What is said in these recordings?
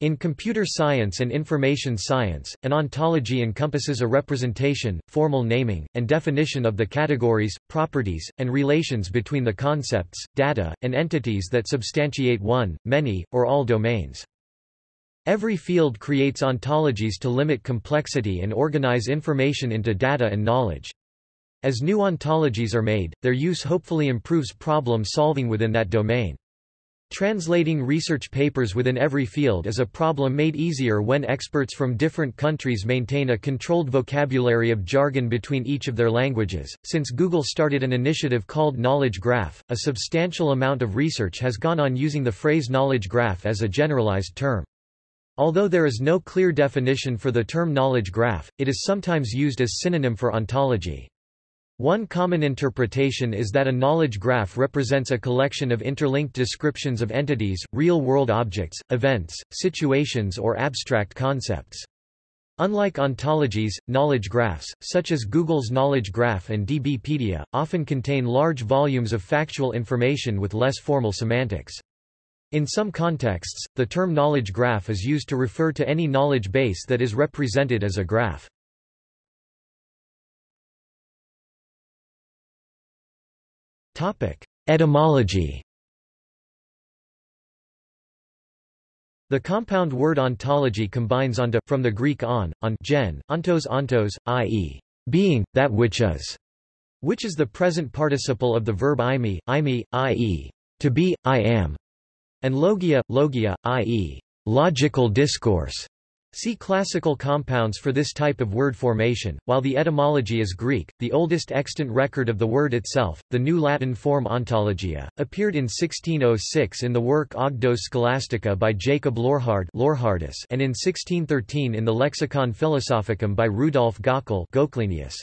In computer science and information science, an ontology encompasses a representation, formal naming, and definition of the categories, properties, and relations between the concepts, data, and entities that substantiate one, many, or all domains. Every field creates ontologies to limit complexity and organize information into data and knowledge. As new ontologies are made, their use hopefully improves problem solving within that domain. Translating research papers within every field is a problem made easier when experts from different countries maintain a controlled vocabulary of jargon between each of their languages. Since Google started an initiative called Knowledge Graph, a substantial amount of research has gone on using the phrase knowledge graph as a generalized term. Although there is no clear definition for the term knowledge graph, it is sometimes used as synonym for ontology. One common interpretation is that a knowledge graph represents a collection of interlinked descriptions of entities, real-world objects, events, situations or abstract concepts. Unlike ontologies, knowledge graphs, such as Google's Knowledge Graph and DBpedia, often contain large volumes of factual information with less formal semantics. In some contexts, the term knowledge graph is used to refer to any knowledge base that is represented as a graph. Topic: Etymology. The compound word ontology combines onto from the Greek on, on gen, ontos ontos, i.e., being, that which is, which is the present participle of the verb imi, imi, i.e., to be, I am, and logia, logia, i.e., logical discourse, See classical compounds for this type of word formation. While the etymology is Greek, the oldest extant record of the word itself, the New Latin form ontologia, appeared in 1606 in the work Ogdos Scholastica by Jacob Lorhard Lorhardus and in 1613 in the Lexicon Philosophicum by Rudolf Gockel Goclenius.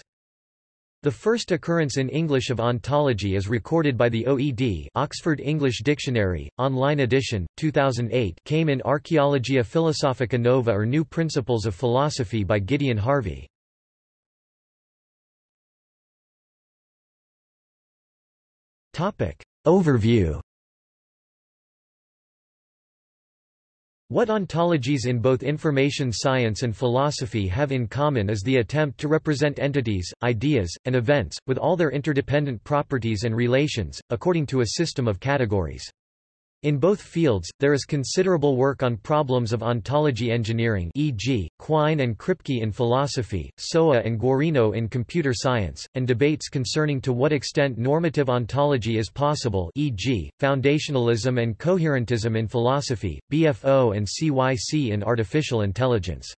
The first occurrence in English of ontology is recorded by the OED Oxford English Dictionary, online edition, 2008 came in Archaeologia Philosophica Nova or New Principles of Philosophy by Gideon Harvey. Overview What ontologies in both information science and philosophy have in common is the attempt to represent entities, ideas, and events, with all their interdependent properties and relations, according to a system of categories. In both fields, there is considerable work on problems of ontology engineering e.g., Quine and Kripke in philosophy, Sowa and Guarino in computer science, and debates concerning to what extent normative ontology is possible e.g., foundationalism and coherentism in philosophy, BFO and CYC in artificial intelligence.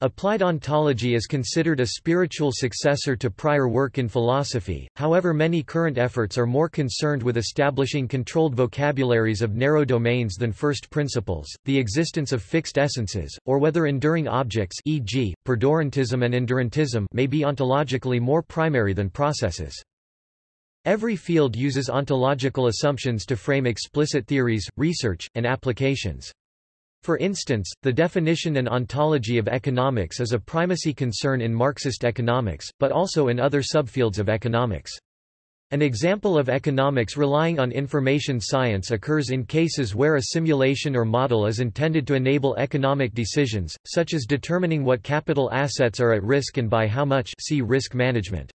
Applied ontology is considered a spiritual successor to prior work in philosophy, however many current efforts are more concerned with establishing controlled vocabularies of narrow domains than first principles, the existence of fixed essences, or whether enduring objects e.g., perdurantism and endurantism may be ontologically more primary than processes. Every field uses ontological assumptions to frame explicit theories, research, and applications. For instance, the definition and ontology of economics is a primacy concern in Marxist economics, but also in other subfields of economics. An example of economics relying on information science occurs in cases where a simulation or model is intended to enable economic decisions, such as determining what capital assets are at risk and by how much see risk management.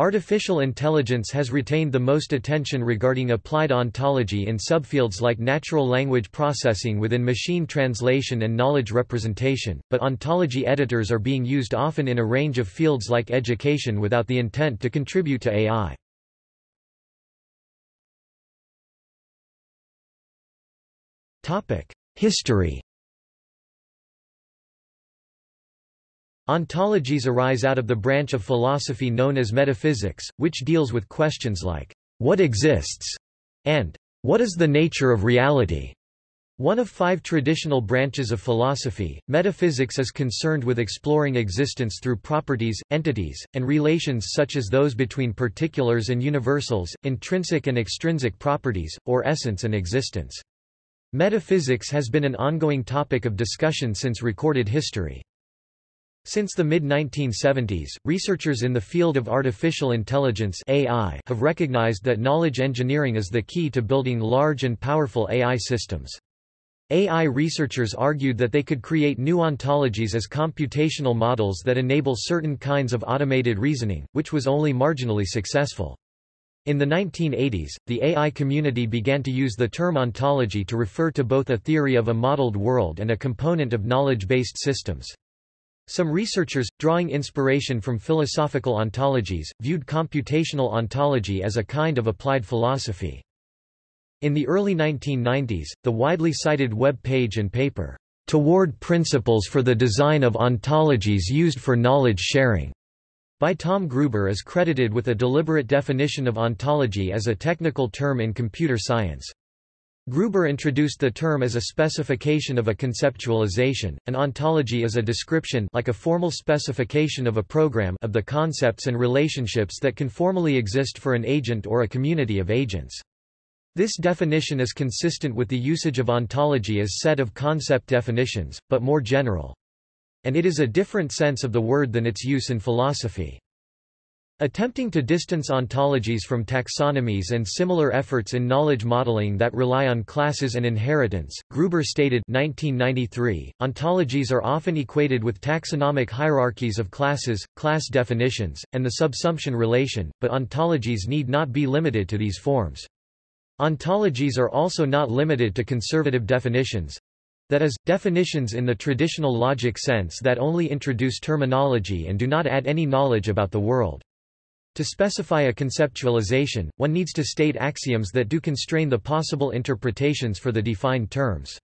Artificial intelligence has retained the most attention regarding applied ontology in subfields like natural language processing within machine translation and knowledge representation, but ontology editors are being used often in a range of fields like education without the intent to contribute to AI. History Ontologies arise out of the branch of philosophy known as metaphysics, which deals with questions like, what exists? and what is the nature of reality? One of five traditional branches of philosophy, metaphysics is concerned with exploring existence through properties, entities, and relations such as those between particulars and universals, intrinsic and extrinsic properties, or essence and existence. Metaphysics has been an ongoing topic of discussion since recorded history. Since the mid-1970s, researchers in the field of artificial intelligence AI have recognized that knowledge engineering is the key to building large and powerful AI systems. AI researchers argued that they could create new ontologies as computational models that enable certain kinds of automated reasoning, which was only marginally successful. In the 1980s, the AI community began to use the term ontology to refer to both a theory of a modeled world and a component of knowledge-based systems. Some researchers, drawing inspiration from philosophical ontologies, viewed computational ontology as a kind of applied philosophy. In the early 1990s, the widely cited web page and paper, Toward Principles for the Design of Ontologies Used for Knowledge Sharing, by Tom Gruber is credited with a deliberate definition of ontology as a technical term in computer science. Gruber introduced the term as a specification of a conceptualization. An ontology is a description like a formal specification of a program of the concepts and relationships that can formally exist for an agent or a community of agents. This definition is consistent with the usage of ontology as set of concept definitions, but more general and it is a different sense of the word than its use in philosophy. Attempting to distance ontologies from taxonomies and similar efforts in knowledge modeling that rely on classes and inheritance, Gruber stated 1993, ontologies are often equated with taxonomic hierarchies of classes, class definitions, and the subsumption relation, but ontologies need not be limited to these forms. Ontologies are also not limited to conservative definitions, that is, definitions in the traditional logic sense that only introduce terminology and do not add any knowledge about the world. To specify a conceptualization, one needs to state axioms that do constrain the possible interpretations for the defined terms.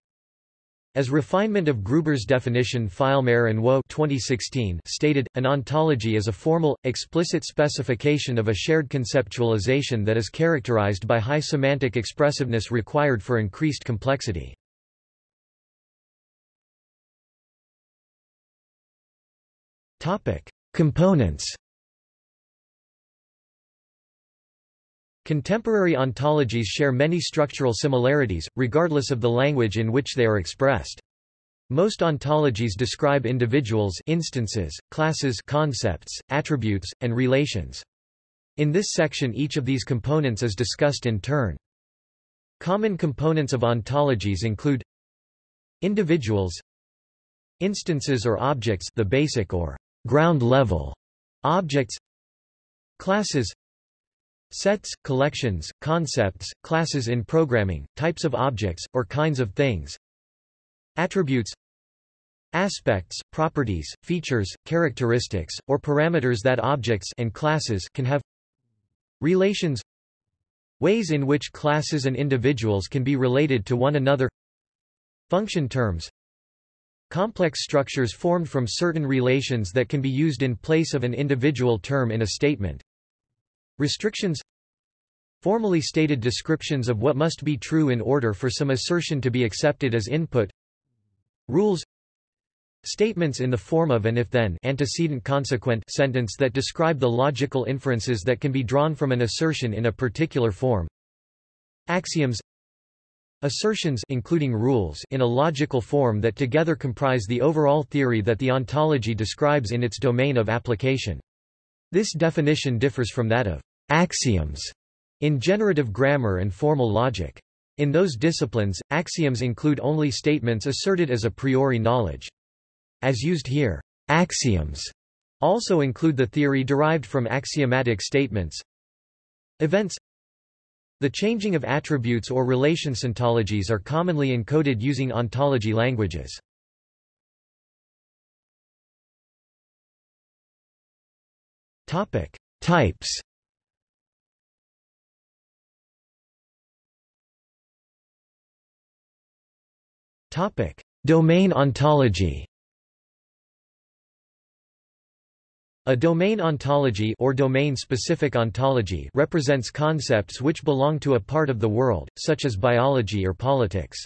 As refinement of Gruber's definition Feilmayr and Wo 2016 stated, an ontology is a formal, explicit specification of a shared conceptualization that is characterized by high semantic expressiveness required for increased complexity. Components. Contemporary ontologies share many structural similarities, regardless of the language in which they are expressed. Most ontologies describe individuals instances, classes concepts, attributes, and relations. In this section each of these components is discussed in turn. Common components of ontologies include individuals instances or objects the basic or ground level objects classes sets collections concepts classes in programming types of objects or kinds of things. Attributes. Aspects properties features characteristics or parameters that objects and classes can have. Relations. Ways in which classes and individuals can be related to one another. Function terms. Complex structures formed from certain relations that can be used in place of an individual term in a statement. Restrictions Formally stated descriptions of what must be true in order for some assertion to be accepted as input Rules Statements in the form of an if-then antecedent consequent sentence that describe the logical inferences that can be drawn from an assertion in a particular form Axioms Assertions including rules in a logical form that together comprise the overall theory that the ontology describes in its domain of application. This definition differs from that of axioms in generative grammar and formal logic. In those disciplines, axioms include only statements asserted as a priori knowledge. As used here, axioms also include the theory derived from axiomatic statements. Events the changing of attributes or relations ontologies are commonly encoded using ontology languages. Topic: Types. Topic: Domain ontology. A domain ontology or domain-specific ontology represents concepts which belong to a part of the world, such as biology or politics.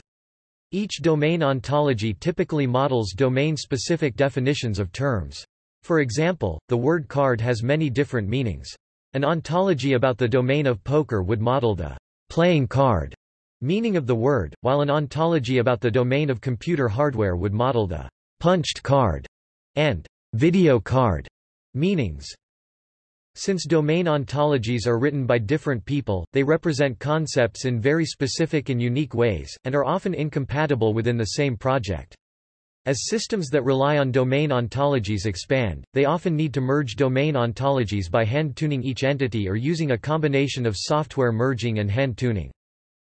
Each domain ontology typically models domain-specific definitions of terms. For example, the word card has many different meanings. An ontology about the domain of poker would model the playing card meaning of the word, while an ontology about the domain of computer hardware would model the punched card and video card Meanings Since domain ontologies are written by different people, they represent concepts in very specific and unique ways, and are often incompatible within the same project. As systems that rely on domain ontologies expand, they often need to merge domain ontologies by hand-tuning each entity or using a combination of software merging and hand-tuning.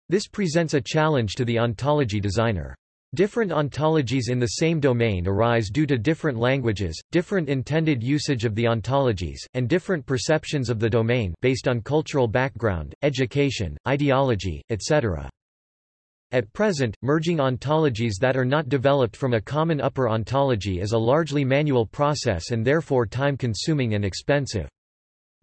This presents a challenge to the ontology designer. Different ontologies in the same domain arise due to different languages, different intended usage of the ontologies, and different perceptions of the domain based on cultural background, education, ideology, etc. At present, merging ontologies that are not developed from a common upper ontology is a largely manual process and therefore time-consuming and expensive.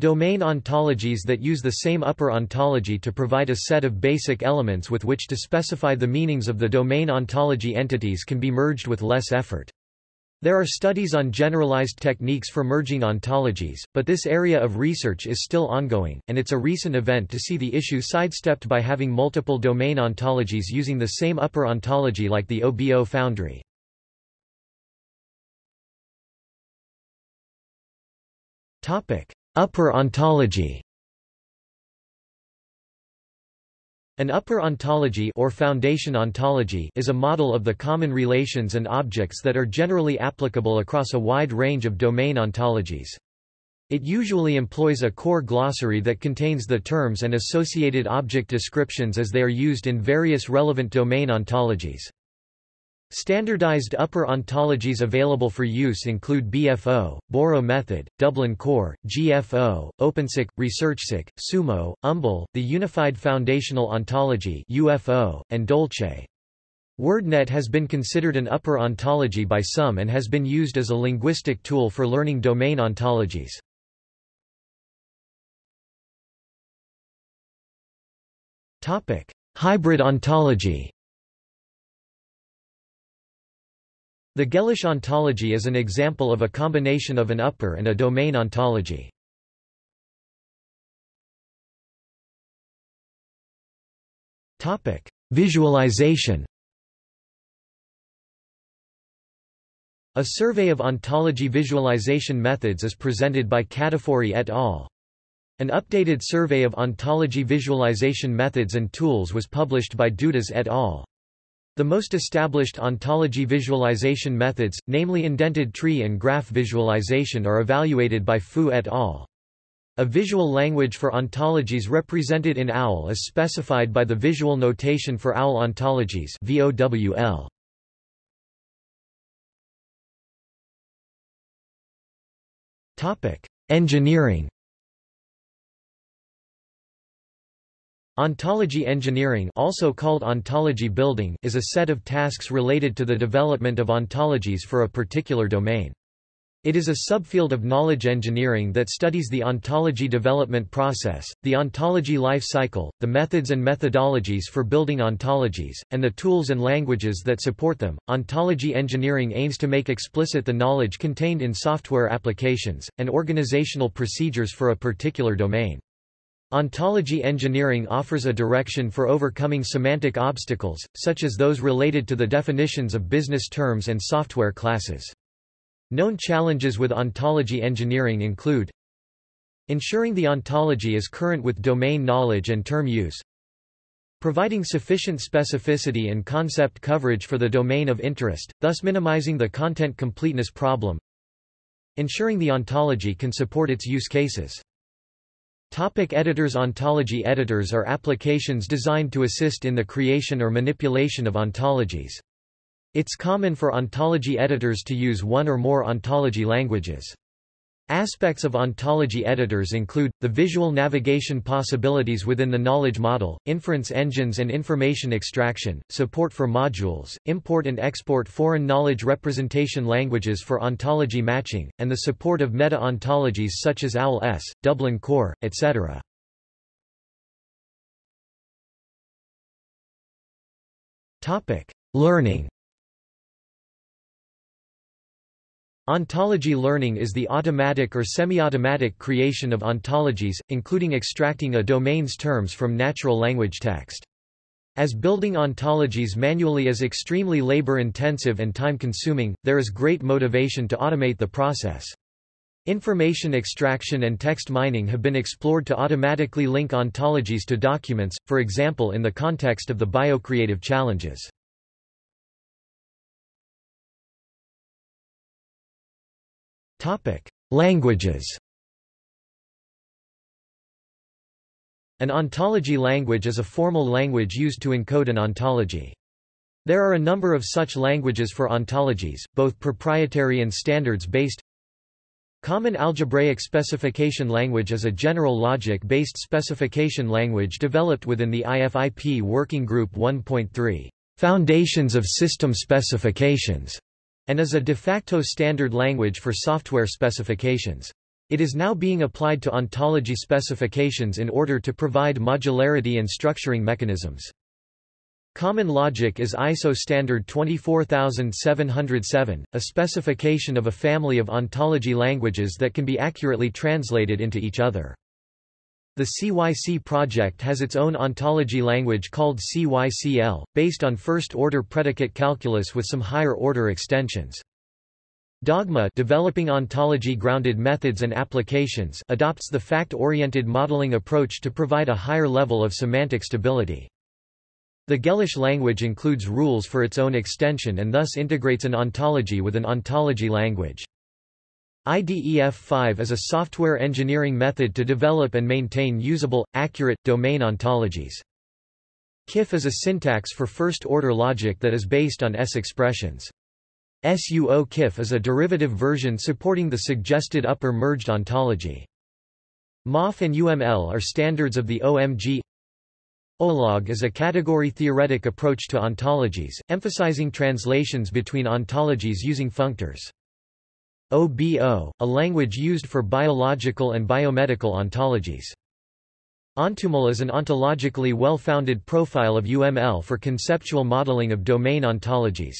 Domain ontologies that use the same upper ontology to provide a set of basic elements with which to specify the meanings of the domain ontology entities can be merged with less effort. There are studies on generalized techniques for merging ontologies, but this area of research is still ongoing, and it's a recent event to see the issue sidestepped by having multiple domain ontologies using the same upper ontology like the OBO foundry. Upper ontology An upper ontology or foundation ontology is a model of the common relations and objects that are generally applicable across a wide range of domain ontologies. It usually employs a core glossary that contains the terms and associated object descriptions as they are used in various relevant domain ontologies. Standardized upper ontologies available for use include BFO, Boro method, Dublin Core, GFO, OpenCyc, ResearchCyc, Sumo, UMBL, the Unified Foundational Ontology UFO, and Dolce. WordNet has been considered an upper ontology by some and has been used as a linguistic tool for learning domain ontologies. Hybrid ontology The Gellish ontology is an example of a combination of an upper and a domain ontology. Visualization A survey of ontology visualization methods is presented by Katifori et al. An updated survey of ontology visualization methods and tools was published by Dudas et al. The most established ontology visualization methods, namely indented tree and graph visualization are evaluated by Fu et al. A visual language for ontologies represented in OWL is specified by the Visual Notation for OWL Ontologies VOWL. Engineering Ontology engineering also called ontology building is a set of tasks related to the development of ontologies for a particular domain. It is a subfield of knowledge engineering that studies the ontology development process, the ontology life cycle, the methods and methodologies for building ontologies, and the tools and languages that support them. Ontology engineering aims to make explicit the knowledge contained in software applications, and organizational procedures for a particular domain. Ontology engineering offers a direction for overcoming semantic obstacles, such as those related to the definitions of business terms and software classes. Known challenges with ontology engineering include ensuring the ontology is current with domain knowledge and term use, providing sufficient specificity and concept coverage for the domain of interest, thus minimizing the content completeness problem, ensuring the ontology can support its use cases. Topic editors Ontology editors are applications designed to assist in the creation or manipulation of ontologies. It's common for ontology editors to use one or more ontology languages. Aspects of ontology editors include, the visual navigation possibilities within the knowledge model, inference engines and information extraction, support for modules, import and export foreign knowledge representation languages for ontology matching, and the support of meta-ontologies such as OWL-S, Dublin Core, etc. Learning Ontology learning is the automatic or semi-automatic creation of ontologies, including extracting a domain's terms from natural language text. As building ontologies manually is extremely labor-intensive and time-consuming, there is great motivation to automate the process. Information extraction and text mining have been explored to automatically link ontologies to documents, for example in the context of the biocreative challenges. Languages An ontology language is a formal language used to encode an ontology. There are a number of such languages for ontologies, both proprietary and standards-based. Common Algebraic Specification Language is a general logic-based specification language developed within the IFIP Working Group 1.3, Foundations of System Specifications, and is a de facto standard language for software specifications. It is now being applied to ontology specifications in order to provide modularity and structuring mechanisms. Common logic is ISO standard 24707, a specification of a family of ontology languages that can be accurately translated into each other. The CYC project has its own ontology language called CYCL, based on first-order predicate calculus with some higher-order extensions. Dogma developing ontology-grounded methods and applications adopts the fact-oriented modeling approach to provide a higher level of semantic stability. The Gellish language includes rules for its own extension and thus integrates an ontology with an ontology language. IDEF5 is a software engineering method to develop and maintain usable, accurate, domain ontologies. KIF is a syntax for first-order logic that is based on S expressions. SUO KIF is a derivative version supporting the suggested upper merged ontology. MOF and UML are standards of the OMG OLOG is a category-theoretic approach to ontologies, emphasizing translations between ontologies using functors. OBO, a language used for biological and biomedical ontologies. ONTUML is an ontologically well-founded profile of UML for conceptual modeling of domain ontologies.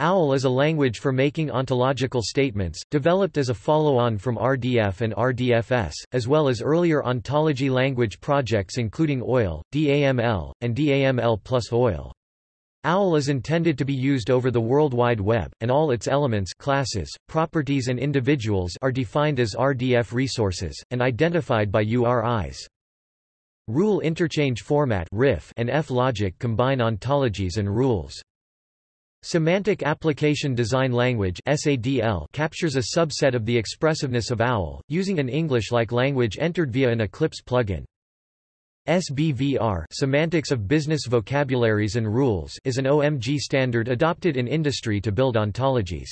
OWL is a language for making ontological statements, developed as a follow-on from RDF and RDFS, as well as earlier ontology language projects including OIL, DAML, and DAML plus OIL. OWL is intended to be used over the World Wide Web, and all its elements classes, properties and individuals are defined as RDF resources, and identified by URIs. Rule Interchange Format and F-Logic combine ontologies and rules. Semantic Application Design Language SADL captures a subset of the expressiveness of OWL, using an English-like language entered via an Eclipse plugin. SBVR Semantics of Business Vocabularies and Rules is an OMG standard adopted in industry to build ontologies.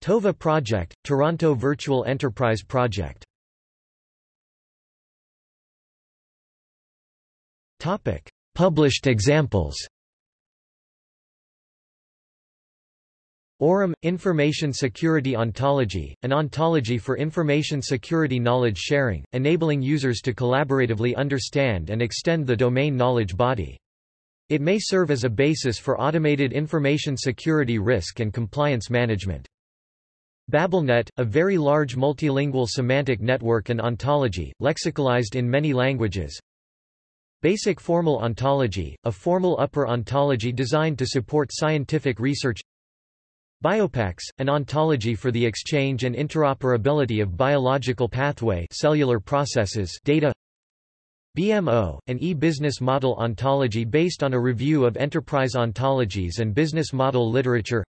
TOVE Project, Toronto Virtual Enterprise Project Published examples AURUM – Information Security Ontology, an ontology for information security knowledge sharing, enabling users to collaboratively understand and extend the domain knowledge body. It may serve as a basis for automated information security risk and compliance management. BabelNet, a very large multilingual semantic network and ontology, lexicalized in many languages. Basic Formal Ontology, a formal upper ontology designed to support scientific research BioPax, an ontology for the exchange and interoperability of biological pathway cellular processes data. BMO, an e-business model ontology based on a review of enterprise ontologies and business model literature.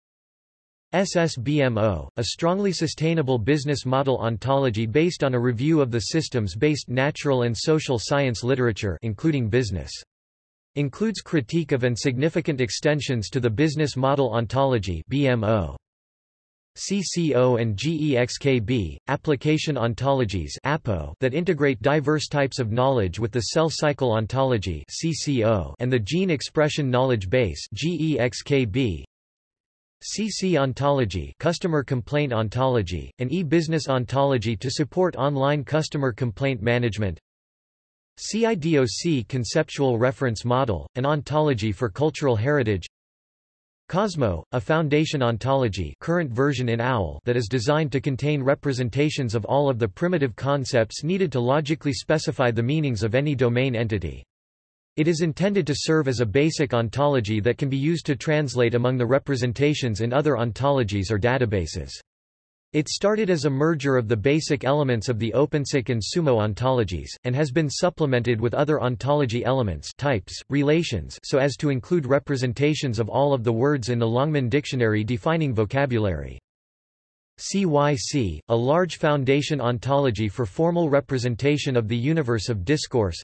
SSBMO, a strongly sustainable business model ontology based on a review of the systems-based natural and social science literature including business Includes critique of and significant extensions to the business model ontology BMO. CCO and GEXKB, application ontologies APO that integrate diverse types of knowledge with the cell cycle ontology CCO and the gene expression knowledge base GEXKB. CC Ontology Customer Complaint Ontology, an e-business ontology to support online customer complaint management CIDOC Conceptual Reference Model, an ontology for cultural heritage Cosmo, a foundation ontology current version in OWL that is designed to contain representations of all of the primitive concepts needed to logically specify the meanings of any domain entity. It is intended to serve as a basic ontology that can be used to translate among the representations in other ontologies or databases. It started as a merger of the basic elements of the OpenCyc and Sumo ontologies, and has been supplemented with other ontology elements types, relations so as to include representations of all of the words in the Longman Dictionary defining vocabulary. CYC, a large foundation ontology for formal representation of the universe of discourse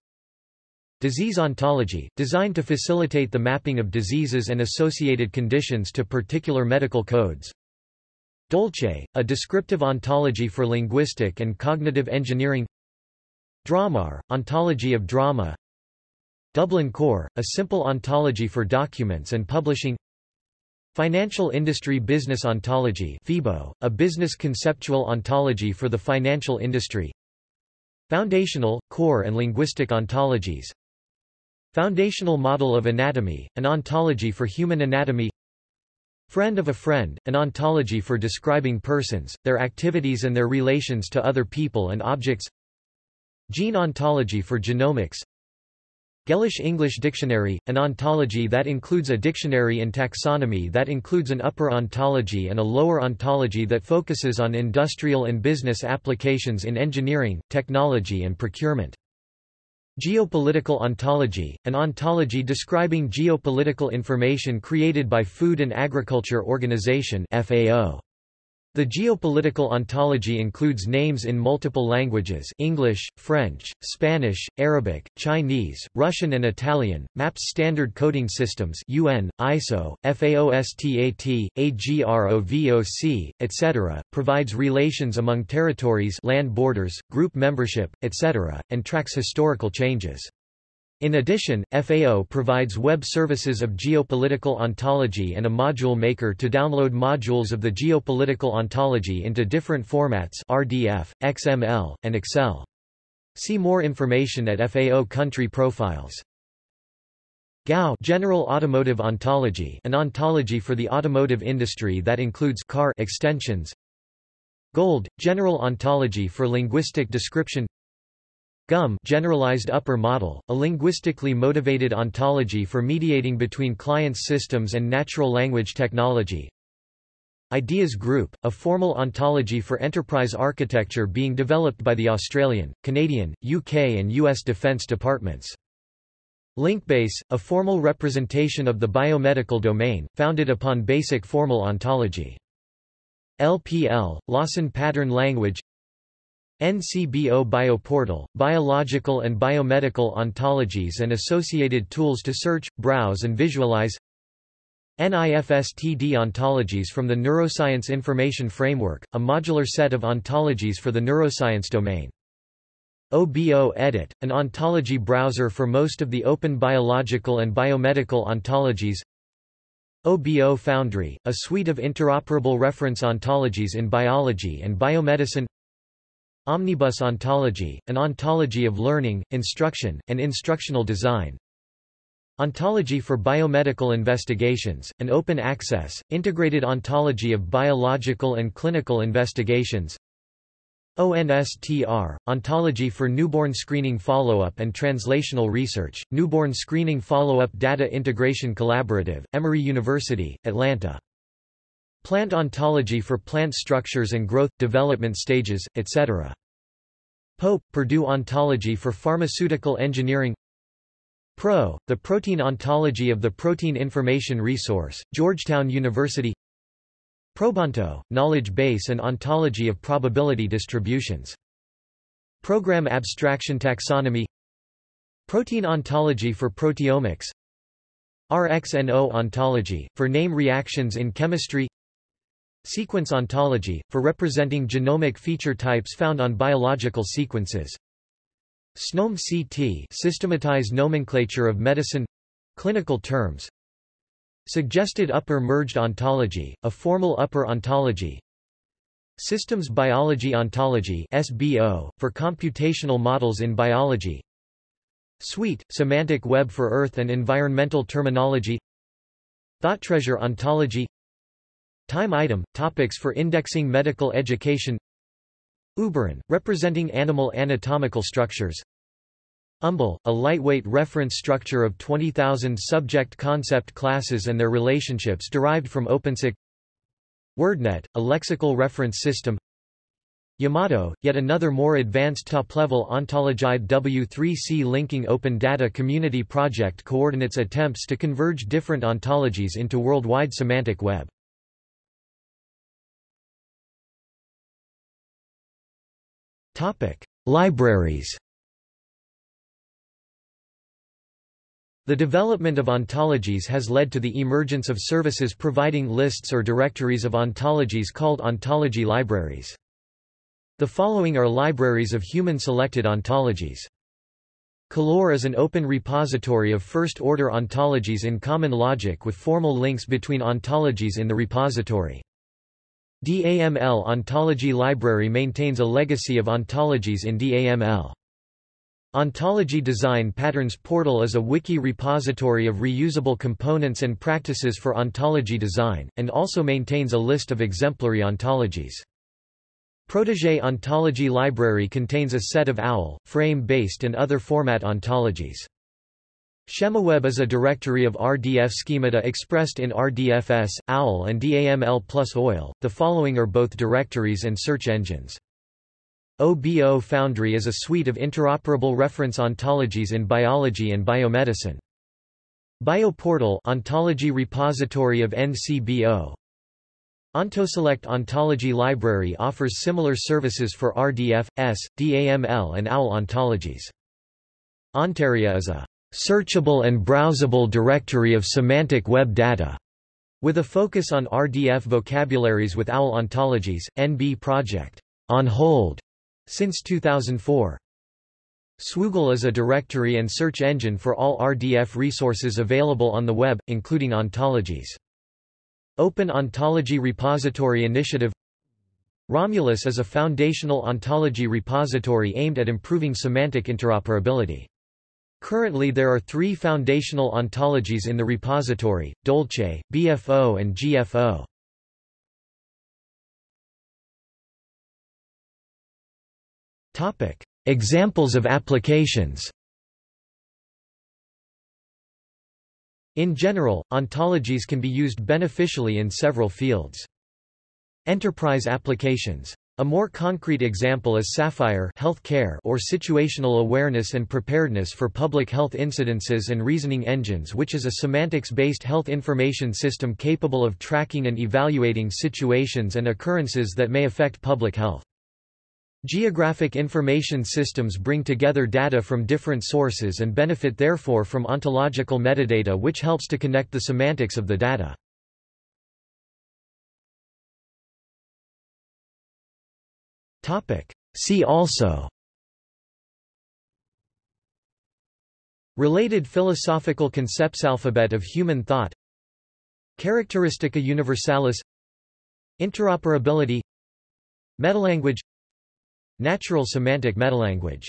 Disease ontology, designed to facilitate the mapping of diseases and associated conditions to particular medical codes Dolce, a descriptive ontology for linguistic and cognitive engineering. Drammar, ontology of drama. Dublin Core, a simple ontology for documents and publishing. Financial Industry Business Ontology FIBO, a business conceptual ontology for the financial industry. Foundational, core and linguistic ontologies. Foundational Model of Anatomy, an ontology for human anatomy Friend of a friend, an ontology for describing persons, their activities and their relations to other people and objects Gene ontology for genomics Gellish English Dictionary, an ontology that includes a dictionary and taxonomy that includes an upper ontology and a lower ontology that focuses on industrial and business applications in engineering, technology and procurement. Geopolitical ontology, an ontology describing geopolitical information created by Food and Agriculture Organization FAO. The geopolitical ontology includes names in multiple languages English, French, Spanish, Arabic, Chinese, Russian and Italian, maps standard coding systems UN, ISO, FAOSTAT, AGROVOC, etc., provides relations among territories land borders, group membership, etc., and tracks historical changes. In addition, FAO provides web services of geopolitical ontology and a module maker to download modules of the geopolitical ontology into different formats RDF, XML, and Excel. See more information at FAO country profiles. GAO General Automotive Ontology an ontology for the automotive industry that includes car extensions GOLD, General Ontology for Linguistic Description GUM generalized upper model, a linguistically motivated ontology for mediating between clients' systems and natural language technology. Ideas Group, a formal ontology for enterprise architecture being developed by the Australian, Canadian, UK and US Defence Departments. Linkbase, a formal representation of the biomedical domain, founded upon basic formal ontology. LPL, Lawson Pattern Language NCBO Bioportal, biological and biomedical ontologies and associated tools to search, browse and visualize NIFSTD ontologies from the Neuroscience Information Framework, a modular set of ontologies for the neuroscience domain. OBO Edit, an ontology browser for most of the open biological and biomedical ontologies OBO Foundry, a suite of interoperable reference ontologies in biology and biomedicine Omnibus ontology, an ontology of learning, instruction, and instructional design. Ontology for biomedical investigations, an open access, integrated ontology of biological and clinical investigations. ONSTR, Ontology for Newborn Screening Follow-up and Translational Research, Newborn Screening Follow-up Data Integration Collaborative, Emory University, Atlanta. Plant ontology for plant structures and growth, development stages, etc. Pope, Purdue Ontology for Pharmaceutical Engineering PRO, the Protein Ontology of the Protein Information Resource, Georgetown University Probonto, Knowledge Base and Ontology of Probability Distributions. Program Abstraction Taxonomy Protein Ontology for Proteomics RxNO Ontology, for name reactions in chemistry Sequence ontology, for representing genomic feature types found on biological sequences. SNOMED CT systematized nomenclature of medicine clinical terms. Suggested upper merged ontology, a formal upper ontology. Systems Biology Ontology SBO, for computational models in biology. SWEET, semantic web for earth and environmental terminology thought treasure Ontology Time item, topics for indexing medical education. Uberon, representing animal anatomical structures. UMBL, a lightweight reference structure of 20,000 subject concept classes and their relationships derived from OpenCyc WordNet, a lexical reference system. Yamato, yet another more advanced top-level ontologized W3C linking open data community project coordinates attempts to converge different ontologies into worldwide semantic web. Libraries The development of ontologies has led to the emergence of services providing lists or directories of ontologies called ontology libraries. The following are libraries of human-selected ontologies. Colore is an open repository of first-order ontologies in common logic with formal links between ontologies in the repository. DAML Ontology Library maintains a legacy of ontologies in DAML. Ontology Design Patterns Portal is a wiki repository of reusable components and practices for ontology design, and also maintains a list of exemplary ontologies. Protege Ontology Library contains a set of OWL, frame-based and other format ontologies. SchemaWeb is a directory of RDF schemata expressed in RDFS, OWL and DAML plus OIL. The following are both directories and search engines. OBO Foundry is a suite of interoperable reference ontologies in biology and biomedicine. BioPortal Ontology Repository of NCBO OntoSelect Ontology Library offers similar services for RDF, S, DAML and OWL ontologies. Ontaria is a searchable and browsable directory of semantic web data, with a focus on RDF vocabularies with OWL ontologies. NB Project on hold since 2004. Swoogle is a directory and search engine for all RDF resources available on the web, including ontologies. Open Ontology Repository Initiative Romulus is a foundational ontology repository aimed at improving semantic interoperability. Currently there are three foundational ontologies in the repository, Dolce, BFO and GFO. Examples of applications In general, ontologies can be used beneficially in several fields. Enterprise applications. A more concrete example is Sapphire health care or situational awareness and preparedness for public health incidences and reasoning engines which is a semantics-based health information system capable of tracking and evaluating situations and occurrences that may affect public health. Geographic information systems bring together data from different sources and benefit therefore from ontological metadata which helps to connect the semantics of the data. See also. Related philosophical concepts Alphabet of human thought. Characteristica universalis. Interoperability. Metalanguage. Natural semantic metalanguage